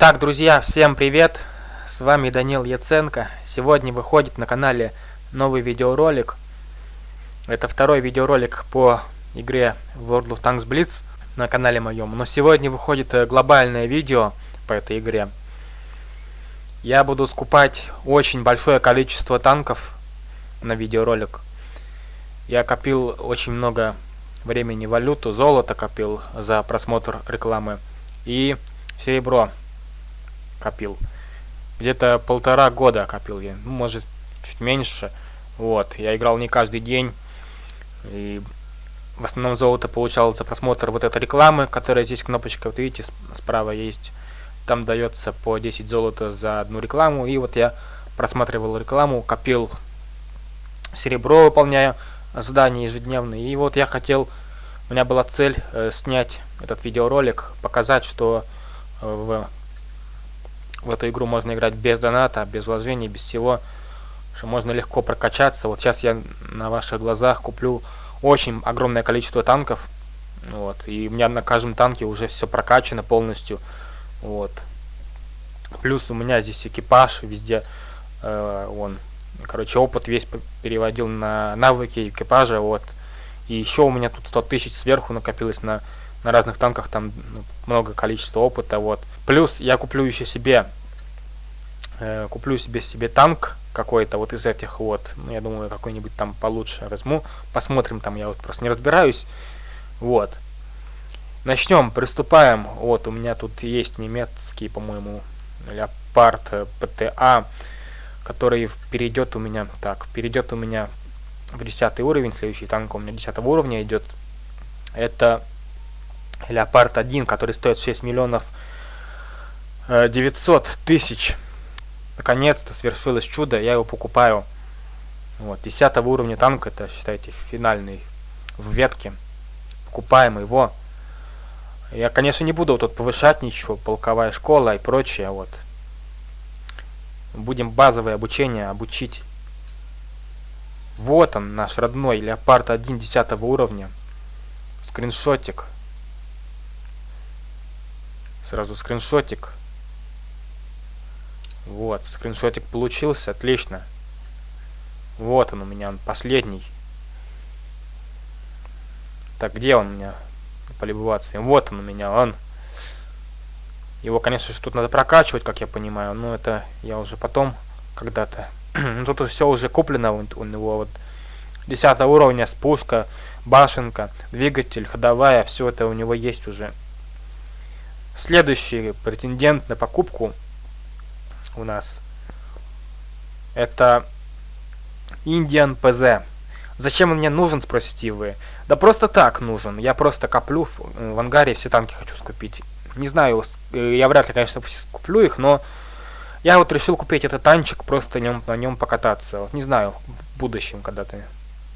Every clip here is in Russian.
Итак, друзья, всем привет! С вами Данил Яценко. Сегодня выходит на канале новый видеоролик. Это второй видеоролик по игре World of Tanks Blitz на канале моем. Но сегодня выходит э, глобальное видео по этой игре. Я буду скупать очень большое количество танков на видеоролик. Я копил очень много времени валюту, золото копил за просмотр рекламы и серебро копил. Где-то полтора года копил я, ну, может, чуть меньше. Вот, я играл не каждый день. И в основном золото получал за просмотр вот этой рекламы, которая здесь кнопочка, вот видите, справа есть. Там дается по 10 золота за одну рекламу. И вот я просматривал рекламу, копил серебро, выполняя задания ежедневные. И вот я хотел, у меня была цель э, снять этот видеоролик, показать, что э, в в эту игру можно играть без доната, без вложений, без всего. Что можно легко прокачаться. Вот сейчас я на ваших глазах куплю очень огромное количество танков. Вот. И у меня на каждом танке уже все прокачано полностью. Вот. Плюс у меня здесь экипаж везде. Э, он, короче, опыт весь переводил на навыки экипажа. Вот. И еще у меня тут 100 тысяч сверху накопилось на на разных танках там ну, много количества опыта, вот. Плюс я куплю еще себе, э, куплю себе себе танк какой-то вот из этих вот, ну, я думаю, какой-нибудь там получше возьму, посмотрим там, я вот просто не разбираюсь, вот. Начнем, приступаем, вот, у меня тут есть немецкий, по-моему, Леопард э, ПТА, который перейдет у меня, так, перейдет у меня в 10 уровень, следующий танк у меня 10 уровня идет, это Леопард 1, который стоит 6 миллионов 900 э, тысяч. Наконец-то свершилось чудо, я его покупаю. Вот, 10 уровня танк, это, считайте, финальный в ветке. Покупаем его. Я, конечно, не буду тут повышать ничего, полковая школа и прочее, вот. Будем базовое обучение обучить. Вот он, наш родной Леопард 1 10 уровня. Скриншотик. Сразу скриншотик. Вот, скриншотик получился, отлично. Вот он у меня, он последний. Так, где он у меня? Полюбоваться. Вот он у меня, он. Его, конечно же, тут надо прокачивать, как я понимаю. Но это я уже потом когда-то. Ну, тут все уже куплено у него. Вот 10 уровня с пушка, башенка, двигатель, ходовая. Все это у него есть уже. Следующий претендент на покупку у нас это Indian PZ. Зачем он мне нужен, спросите вы? Да просто так нужен. Я просто коплю в, э, в ангаре все танки хочу скупить. Не знаю, э, я вряд ли, конечно, куплю их, но я вот решил купить этот танчик, просто нем, на нем покататься. Вот, не знаю, в будущем когда-то.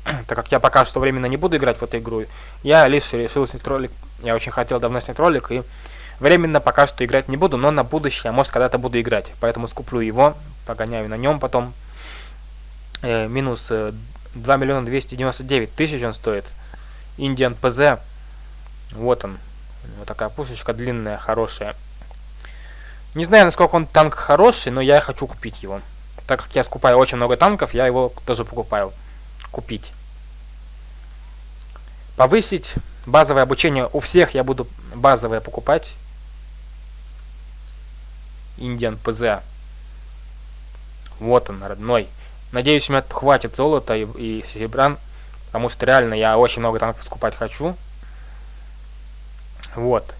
так как я пока что временно не буду играть в эту игру, я лишь решил снять ролик. Я очень хотел давно снять ролик и Временно пока что играть не буду, но на будущее, а может когда-то буду играть. Поэтому скуплю его, погоняю на нем потом. Э, минус э, 2 миллиона 299 тысяч он стоит. Indian PZ. Вот он. Вот такая пушечка длинная, хорошая. Не знаю, насколько он танк хороший, но я хочу купить его. Так как я скупаю очень много танков, я его тоже покупаю. Купить. Повысить базовое обучение. У всех я буду базовое покупать. Индиан ПЗ. Вот он, родной. Надеюсь, у меня хватит золота и, и серебра, потому что реально я очень много танков скупать хочу. Вот.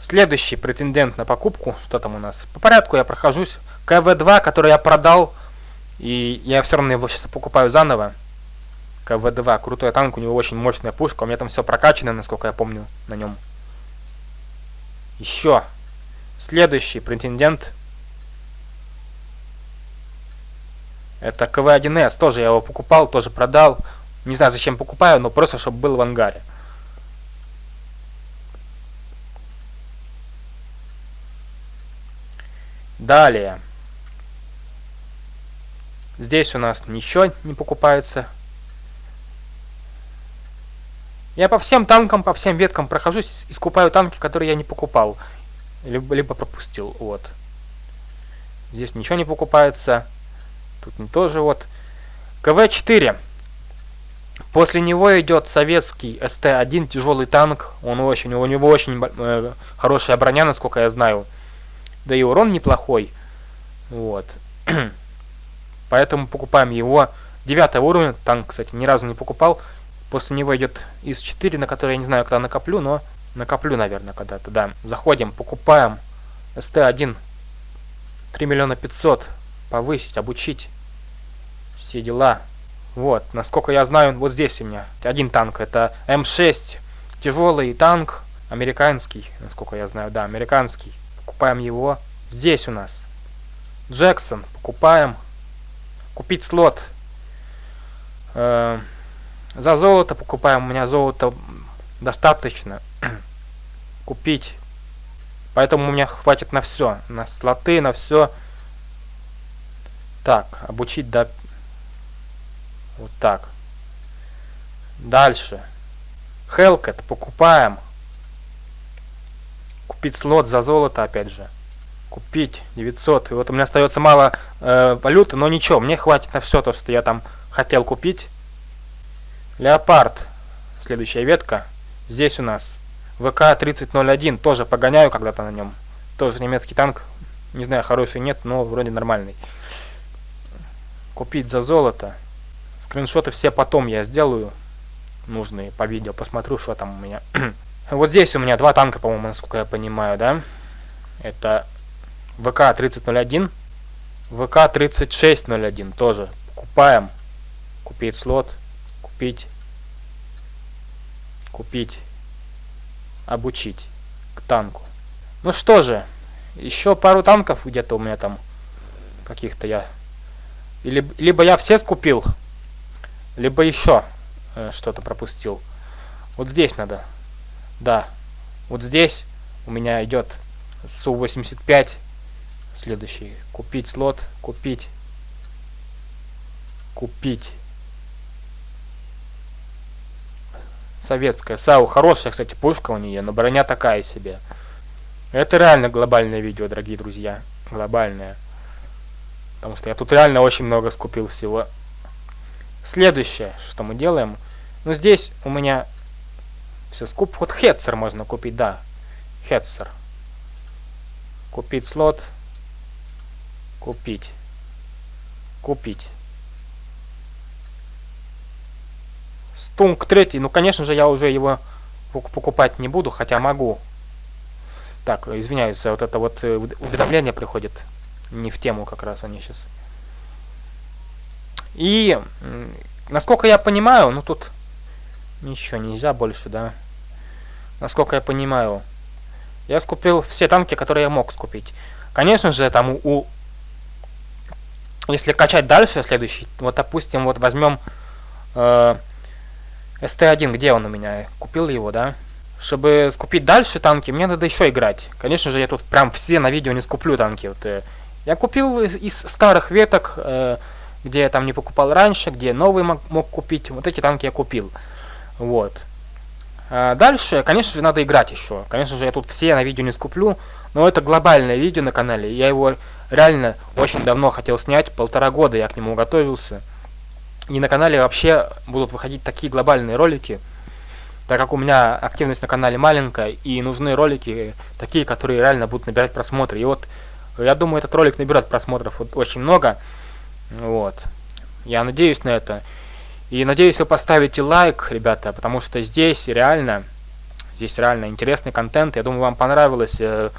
Следующий претендент на покупку, что там у нас? По порядку я прохожусь. КВ-2, который я продал, и я все равно его сейчас покупаю заново. КВ-2, крутой танк, у него очень мощная пушка, у меня там все прокачано, насколько я помню, на нем. Еще Следующий претендент это КВ-1С. Тоже я его покупал, тоже продал. Не знаю, зачем покупаю, но просто, чтобы был в ангаре. Далее. Здесь у нас ничего не покупается. Я по всем танкам, по всем веткам прохожусь и скупаю танки, которые я не покупал. Либо, либо пропустил. Вот. Здесь ничего не покупается. Тут не тоже вот. КВ-4. После него идет советский СТ-1 тяжелый танк. Он очень, у него очень э, хорошая броня, насколько я знаю. Да и урон неплохой. Вот. Поэтому покупаем его. Девятый уровень. Танк, кстати, ни разу не покупал. После него идет ИС-4, на который я не знаю, когда накоплю, но накоплю, наверное, когда-то, да. Заходим, покупаем СТ-1. 3 миллиона 500. Повысить, обучить. Все дела. Вот, насколько я знаю, вот здесь у меня один танк. Это М6. Тяжелый танк. Американский, насколько я знаю, да, американский. Покупаем его. Здесь у нас Джексон. Покупаем. Купить слот. Э за золото покупаем. У меня золото достаточно. Купить. Поэтому у меня хватит на все. На слоты, на все. Так, обучить до... Вот так. Дальше. Hellcat покупаем. Купить слот за золото, опять же. Купить 900. И вот у меня остается мало э, валюты, но ничего, мне хватит на все то, что я там хотел купить. Леопард. Следующая ветка. Здесь у нас ВК-3001. Тоже погоняю когда-то на нем. Тоже немецкий танк. Не знаю, хороший нет, но вроде нормальный. Купить за золото. Скриншоты все потом я сделаю. Нужные по видео. Посмотрю, что там у меня. вот здесь у меня два танка, по-моему, насколько я понимаю, да? Это ВК-3001. ВК-3601 тоже. Покупаем. Купить слот купить, купить, обучить к танку. Ну что же, еще пару танков где-то у меня там каких-то я... Или, либо я все скупил, либо еще э, что-то пропустил. Вот здесь надо. Да, вот здесь у меня идет Су-85. Следующий. Купить слот, купить, купить. Советская. САУ хорошая, кстати, пушка у нее, но броня такая себе. Это реально глобальное видео, дорогие друзья. Глобальное. Потому что я тут реально очень много скупил всего. Следующее, что мы делаем. Ну, здесь у меня все скуп. Вот хедсер можно купить, да. Хедсер. Купить слот. Купить. Купить. Стунг третий, ну, конечно же, я уже его покупать не буду, хотя могу. Так, извиняюсь, вот это вот э, уведомление приходит. Не в тему как раз они сейчас. И, насколько я понимаю, ну тут ничего нельзя больше, да. Насколько я понимаю, я скупил все танки, которые я мог скупить. Конечно же, там у... Если качать дальше, следующий, вот, допустим, вот возьмем... Э, СТ-1, где он у меня? Купил его, да? Чтобы скупить дальше танки, мне надо еще играть. Конечно же, я тут прям все на видео не скуплю танки. Вот, э, я купил из, из старых веток, э, где я там не покупал раньше, где новый мог, мог купить. Вот эти танки я купил. Вот. А дальше, конечно же, надо играть еще. Конечно же, я тут все на видео не скуплю. Но это глобальное видео на канале. Я его реально очень давно хотел снять. Полтора года я к нему готовился. И на канале вообще будут выходить такие глобальные ролики, так как у меня активность на канале маленькая, и нужны ролики такие, которые реально будут набирать просмотры. И вот, я думаю, этот ролик наберет просмотров вот, очень много. Вот. Я надеюсь на это. И надеюсь, вы поставите лайк, ребята, потому что здесь реально, здесь реально интересный контент. Я думаю, вам понравилось э,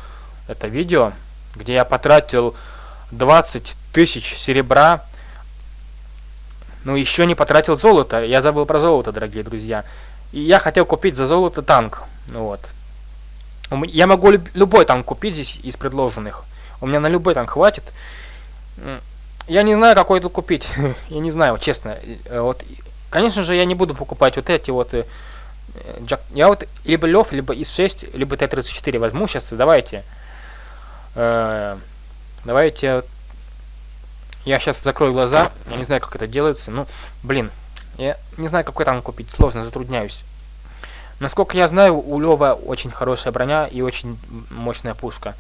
это видео, где я потратил 20 тысяч серебра ну, еще не потратил золото. Я забыл про золото, дорогие друзья. И я хотел купить за золото танк. Ну вот. Я могу любой танк купить здесь из предложенных. У меня на любой танк хватит. Я не знаю, какой тут купить. я не знаю, честно. Э, вот, конечно же, я не буду покупать вот эти вот... Э, джак... Я вот либо Лев, либо ИС-6, либо Т-34 возьму сейчас. Давайте. Э, давайте я сейчас закрою глаза. Я не знаю, как это делается. Ну, блин. Я не знаю, какой там купить. Сложно, затрудняюсь. Насколько я знаю, у Лева очень хорошая броня и очень мощная пушка.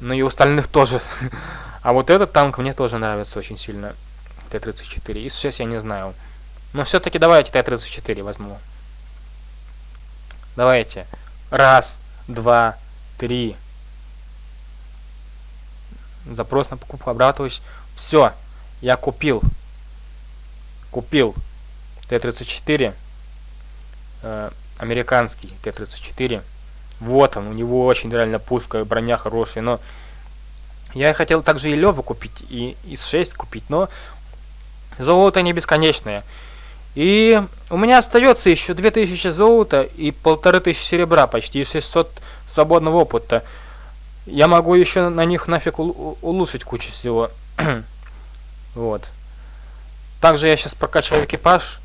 Ну и у остальных тоже. а вот этот танк мне тоже нравится очень сильно. Т-34. Из 6 я не знаю. Но все-таки давайте Т-34 возьму. Давайте. Раз, два, три. Запрос на покупку обратываюсь. Все. Я купил. Купил. Т-34. Э, американский Т-34. Вот он, у него очень реально пушка, броня хорошая, но... Я хотел также и Лёву купить, и ИС-6 купить, но золото не бесконечное. И у меня остается еще 2000 золота и 1500 серебра, почти 600 свободного опыта. Я могу еще на них нафиг улучшить кучу всего. вот. Также я сейчас прокачаю экипаж.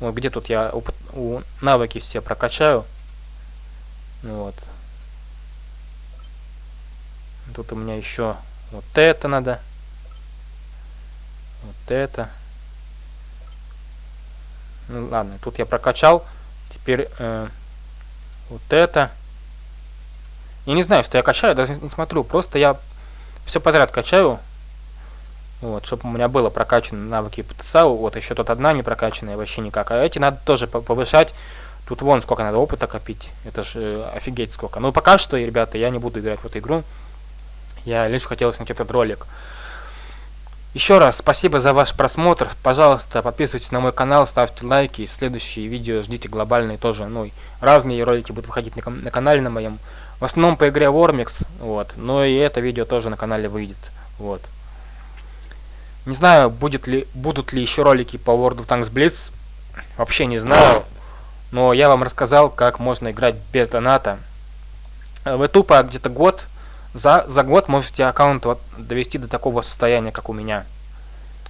Вот где тут я опыт, у навыки все прокачаю. Вот. Тут у меня еще вот это надо. Вот это. Ну ладно, тут я прокачал. Теперь э, вот это. Я не знаю, что я качаю, даже не смотрю. Просто я все подряд качаю. Вот, чтобы у меня было прокачаны навыки потенциала. Вот, еще тут одна не прокачанная вообще никак. А эти надо тоже повышать. Тут вон сколько надо опыта копить. Это же э, офигеть сколько. Ну, пока что, ребята, я не буду играть в эту игру. Я лишь хотел снять этот ролик. Еще раз спасибо за ваш просмотр. Пожалуйста, подписывайтесь на мой канал, ставьте лайки. Следующие видео ждите глобальные тоже. Ну, разные ролики будут выходить на, на канале на моем. В основном по игре Warmix. Вот. Но и это видео тоже на канале выйдет. Вот. Не знаю, будет ли, будут ли еще ролики по World of Tanks Blitz. Вообще не знаю. Но я вам рассказал, как можно играть без доната. Вы тупо где-то год за, за год можете аккаунт вот довести до такого состояния, как у меня.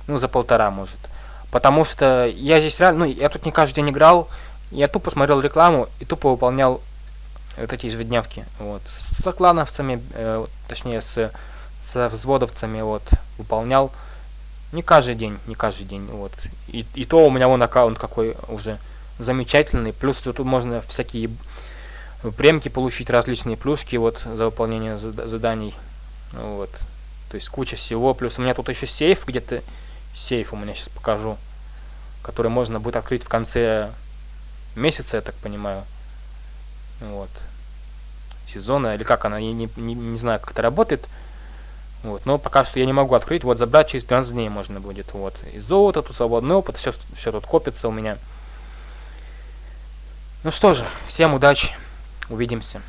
Ну, за полтора, может. Потому что я здесь реально... Ну, я тут не каждый день играл. Я тупо смотрел рекламу и тупо выполнял вот эти ежедневки. Вот. С клановцами, э, точнее, с, с взводовцами, вот, выполнял. Не каждый день, не каждый день, вот. И, и то у меня вон аккаунт какой уже замечательный. Плюс тут можно всякие премки получить различные плюшки вот за выполнение заданий. Вот. То есть куча всего. Плюс у меня тут еще сейф где-то. Сейф у меня сейчас покажу. Который можно будет открыть в конце месяца, я так понимаю. Вот. Сезона. Или как она, я не, не, не знаю, как это работает. Вот. Но пока что я не могу открыть. Вот забрать через 12 дней можно будет. Вот. И золото, тут свободный опыт. Все, все тут копится у меня. Ну что же, всем удачи. Увидимся.